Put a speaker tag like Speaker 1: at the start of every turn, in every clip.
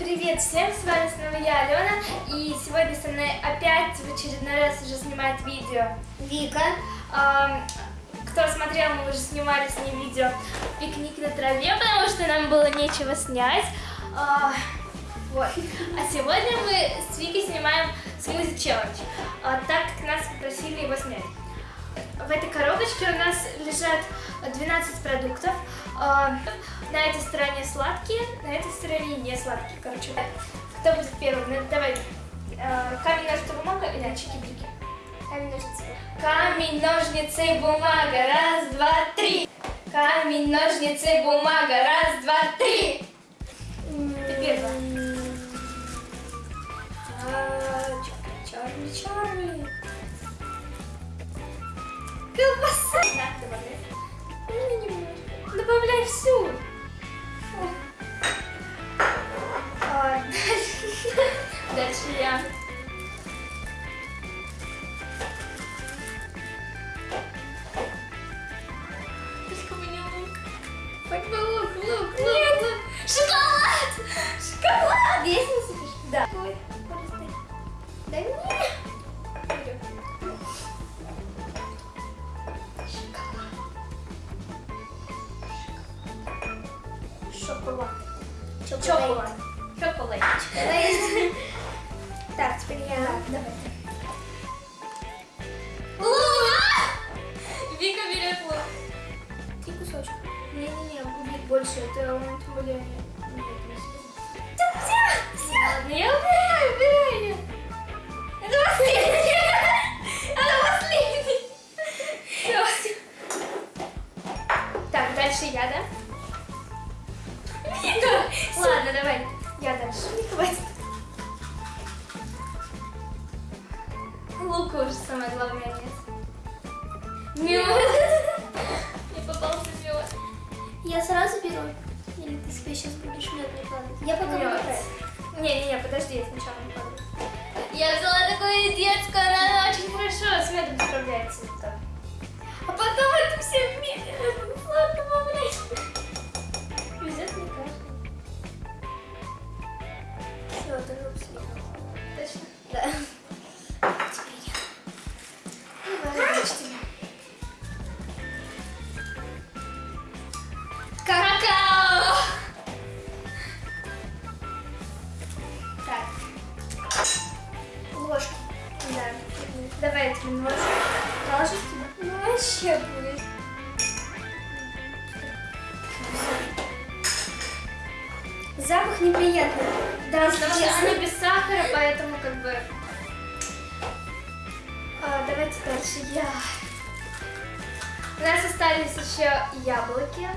Speaker 1: Привет всем, с вами снова я, Алена, и сегодня со мной опять в очередной раз уже снимает видео Вика. Кто смотрел, мы уже снимали с ней видео «Пикник на траве», потому что нам было нечего снять. А, вот. А сегодня мы с Викой снимаем смузи челлендж, а, так как нас попросили его снять. В этой коробочке у нас лежат 12 продуктов. А, На этой стороне сладкие, на этой стороне не сладкие. Короче, кто будет первым? Ну, давай. А, Камень, ножницы, бумага или чики-брики?
Speaker 2: Камень, ножницы.
Speaker 1: Камень, ножницы, бумага. Раз, два, три. Камень, ножницы, бумага. Раз, два, три. Ты первая. Чарли, Чарли. Колбаса. На, добавляй. Добавляй всю. А, дальше- Дальше я. Только бы не лук. Хоть бы лук, лук, лук, лук. Шоколад! Шоколад!
Speaker 2: Весь насыпешь?
Speaker 1: Да.
Speaker 2: Ой,
Speaker 1: более. Ладно, я убираю, убираю. Это последний. Это последний. Так, дальше я, да? Ладно, давай. Я дальше. Не хватит. Лука уже самое главное нет. Мед. Не попался мед.
Speaker 2: Я сразу беру. Или ты себе сейчас будешь мед накладывать? Я пока выбираю.
Speaker 1: Не-не-не, подожди, я сначала не кладу. Я взяла такую детскую, она, очень хорошо с медом справляется. А потом это все вместе сладко добавлять. Давайте дальше я. У нас остались еще яблоки.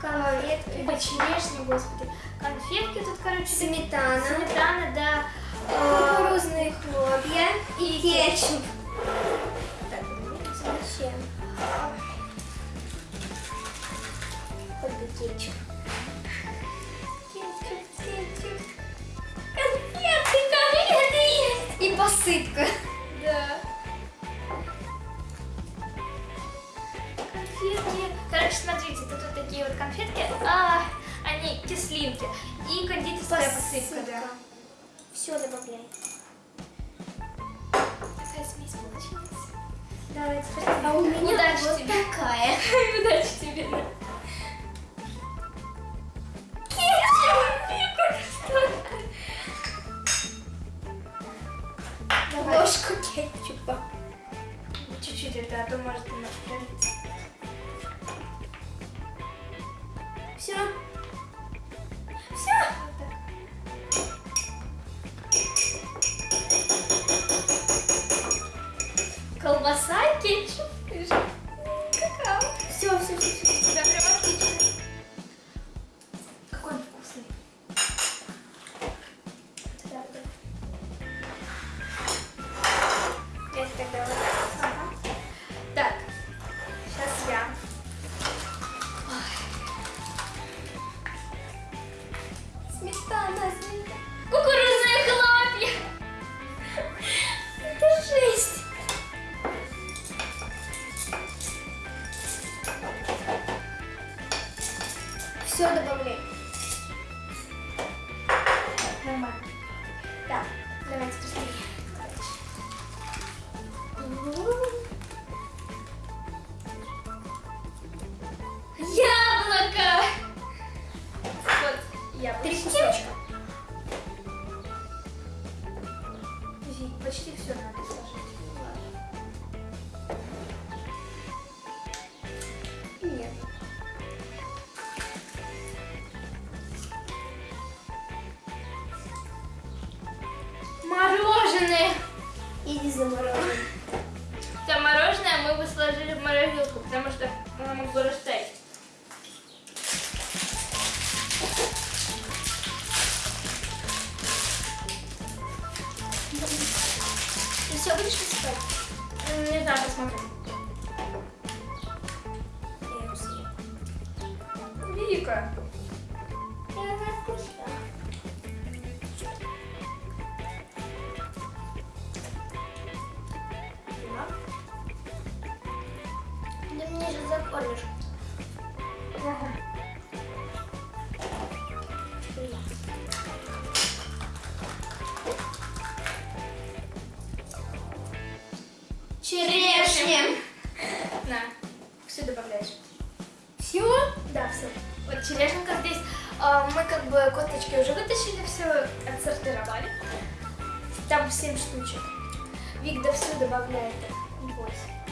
Speaker 2: Конфетки.
Speaker 1: Ой, черешни, господи. Конфетки тут, короче,
Speaker 2: Сметана.
Speaker 1: сметана, да. а,
Speaker 2: Кукурузные хлопья. И кетчуп.
Speaker 1: Так,
Speaker 2: Зачем? Бы кетчуп.
Speaker 1: кетчуп, кетчуп. Конфеты, конфеты есть.
Speaker 2: И посыпка.
Speaker 1: Короче, смотрите, тут вот такие вот конфетки. А, они кислинки. И кондитерская посыпка, да.
Speaker 2: Все добавляй.
Speaker 1: Такая смесь получилась.
Speaker 2: Давайте. А у меня
Speaker 1: Удачи
Speaker 2: вот
Speaker 1: тебе.
Speaker 2: такая.
Speaker 1: Удачи тебе.
Speaker 2: Давай. Ложку кетчупа.
Speaker 1: Чуть-чуть это, а то может немножко пролиться.
Speaker 2: Все.
Speaker 1: Все. Вот. Колбаса, кетчуп, и ж- какао.
Speaker 2: Все, все, все, все.
Speaker 1: Да, прям отлично. Какой он вкусный.
Speaker 2: Да, да.
Speaker 1: Я тогда Ooh. Мы бы сложили в морозилку, потому что оно могло растаять.
Speaker 2: кормишь.
Speaker 1: Ага.
Speaker 2: Черешня.
Speaker 1: На, все добавляешь.
Speaker 2: Все?
Speaker 1: Да, все. Вот черешенка здесь. А, мы как бы косточки уже вытащили, все отсортировали. Там 7 штучек. Вик да все добавляет
Speaker 2: 8.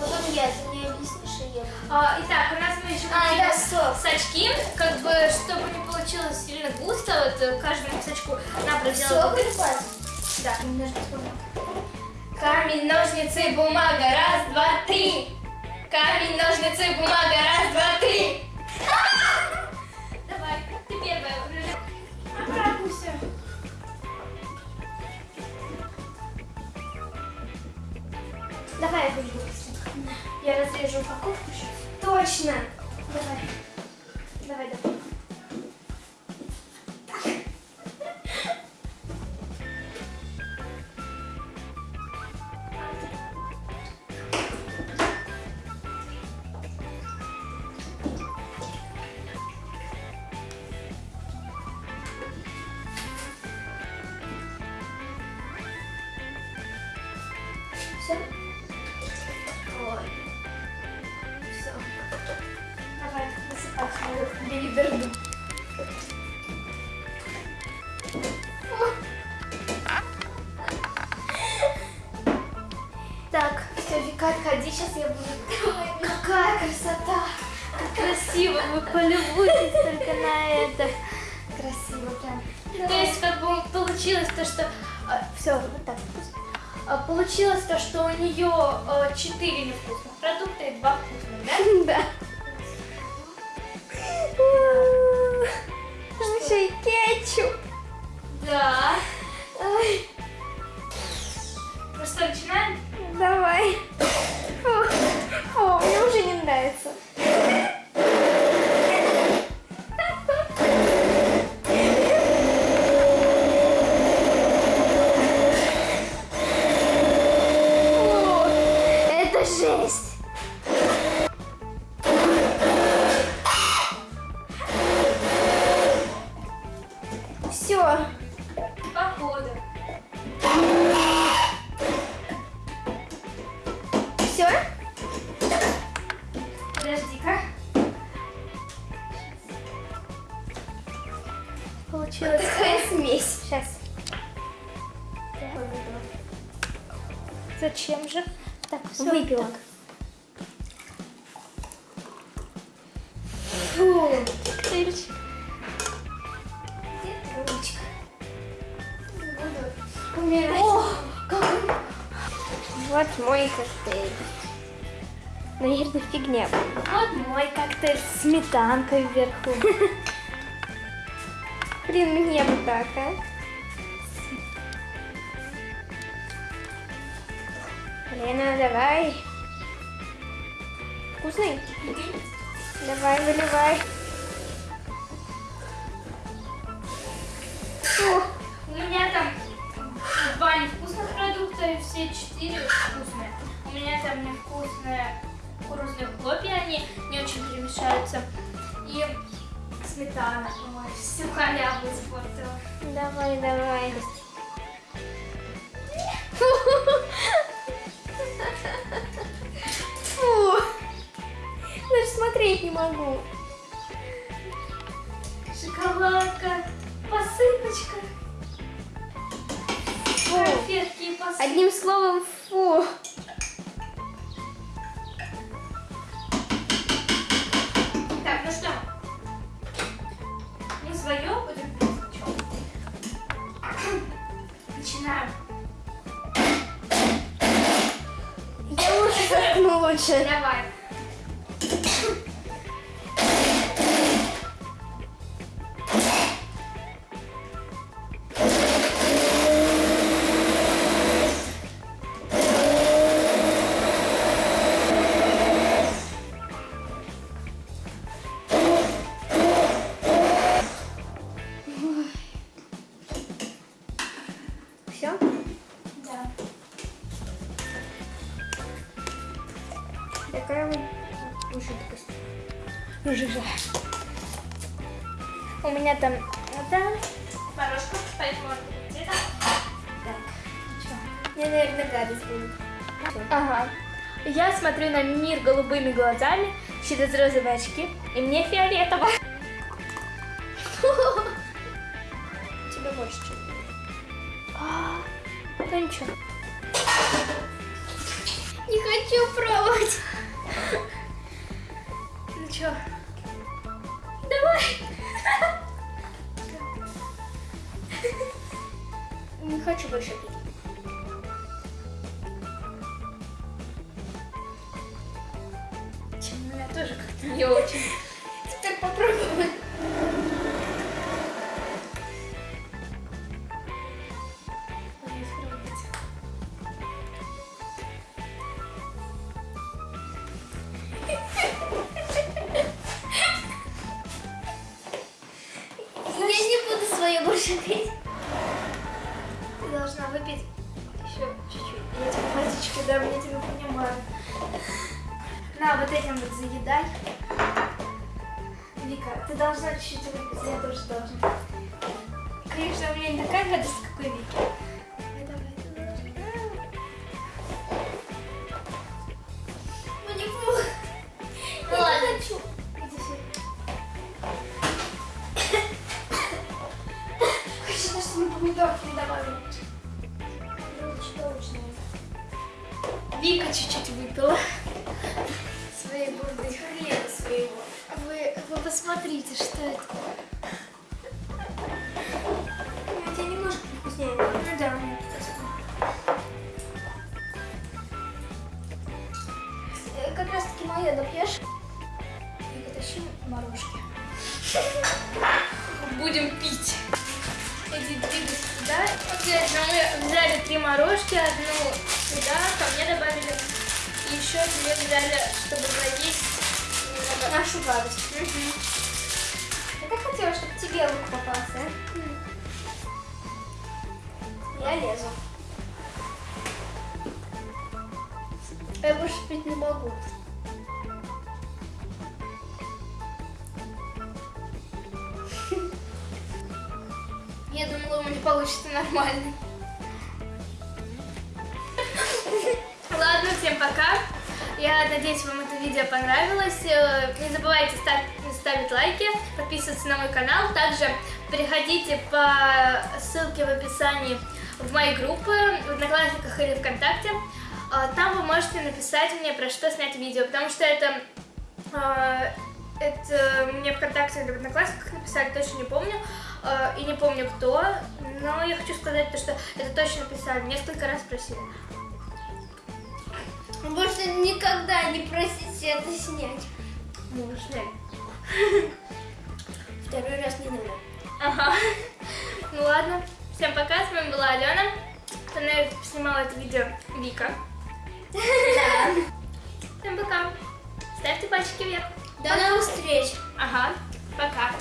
Speaker 2: Потом я, ты мне объяснишь, и я буду.
Speaker 1: А, итак, у нас мы еще
Speaker 2: А, да,
Speaker 1: сачки, как бы, чтобы не получилось сильно густо, вот э, каждому сачку надо
Speaker 2: Все,
Speaker 1: проделать.
Speaker 2: припас?
Speaker 1: Да, немножко вспомнила. Камень, ножницы, бумага, раз, два, три. Камень, ножницы, бумага, раз, два, три. Давай я буду. Я разрежу упаковку сейчас. Точно. Давай. Давай, давай. Давай, билиберду. Так, все, Вика, отходи, сейчас я буду. Какая красота! Как красиво, вы полюбуйтесь только на это. Красиво прям. То есть, как бы получилось то, что... все, вот так. А, Получилось то, что у нее 4 невкусных продукта и 2 вкусных, да?
Speaker 2: Да. И кетчуп.
Speaker 1: Да.
Speaker 2: Ой,
Speaker 1: Ну что, начинаем?
Speaker 2: давай. Фу, фу, мне уже не нравится. Фу, Это жесть.
Speaker 1: Коктейльчик.
Speaker 3: Где ручка? Буду умирать. какой
Speaker 2: Вот мой коктейль. Наверное, фигня.
Speaker 1: Вот мой коктейль с сметанкой вверху.
Speaker 2: Блин, мне бы так, а? Лена, давай. Вкусный? Давай, выливай.
Speaker 1: У меня там два невкусных продукта и все четыре вкусные. У меня там невкусные кукурузные хлопья, они не очень перемешаются. И сметана. Ой, всю халяву испортила.
Speaker 2: Давай, давай. Фу. Даже смотреть не могу.
Speaker 1: Шоколадка, посыпочка,
Speaker 2: Фу.
Speaker 1: конфетки и посыпка.
Speaker 2: Одним словом, фу.
Speaker 1: Так, ну что? Мы свое будем? Начинаем.
Speaker 2: Я лучше заткну лучше.
Speaker 1: Давай. Жижа. У меня там это порошка, поэтому. Так.
Speaker 2: Мне, наверное, гадость будет.
Speaker 1: Ага. Я смотрю на мир голубыми глазами через розовые очки, и мне фиолетово. Давай.
Speaker 2: Не хочу больше пить.
Speaker 1: Чем у меня тоже как-то не очень.
Speaker 2: Свое больше пить.
Speaker 1: Ты должна выпить еще чуть-чуть. Я тебе водички дам, я тебя понимаю. На, вот этим вот заедай. Вика, ты должна чуть-чуть выпить, я тоже должна. Конечно, у меня не такая гадость, как у Вики.
Speaker 2: Помидорки. Желчно-желчное.
Speaker 1: Вика чуть-чуть выпила. Своей бурды.
Speaker 2: Хрена своего.
Speaker 1: Вы, вы посмотрите, что это.
Speaker 2: У тебя немножко вкуснее.
Speaker 1: Ну да, меня
Speaker 2: Э, Как раз таки мое допьешь.
Speaker 1: Вика, тащи морожки. Будем пить. Иди, двигайся сюда. Обязательно мы взяли три морожки, одну сюда, ко мне добавили. И еще две взяли, чтобы заесть немного.
Speaker 2: Нашу гадость. Я так хотела, чтобы тебе лук попался. Я лезу. Я больше пить не могу.
Speaker 1: Я думала, у меня получится нормально. Ладно, всем пока. Я надеюсь, вам это видео понравилось. Э, Не забывайте ставить, лайки, подписываться на мой канал. Также переходите по ссылке в описании в мои группы, в Одноклассниках или ВКонтакте. А, Там вы можете написать мне, про что снять видео, потому что это, а, это мне ВКонтакте или в Одноклассниках написали, точно не помню, а, и не помню кто, но я хочу сказать то, что это точно писали, несколько раз просили.
Speaker 2: Больше никогда не просите это снять.
Speaker 1: Снять.
Speaker 2: Второй раз не надо.
Speaker 1: Ага. Ну ладно. Всем пока. С вами была Алена. Со мной снимала это видео Вика. Всем пока. Ставьте пальчики вверх.
Speaker 2: До новых встреч.
Speaker 1: Ага. Пока.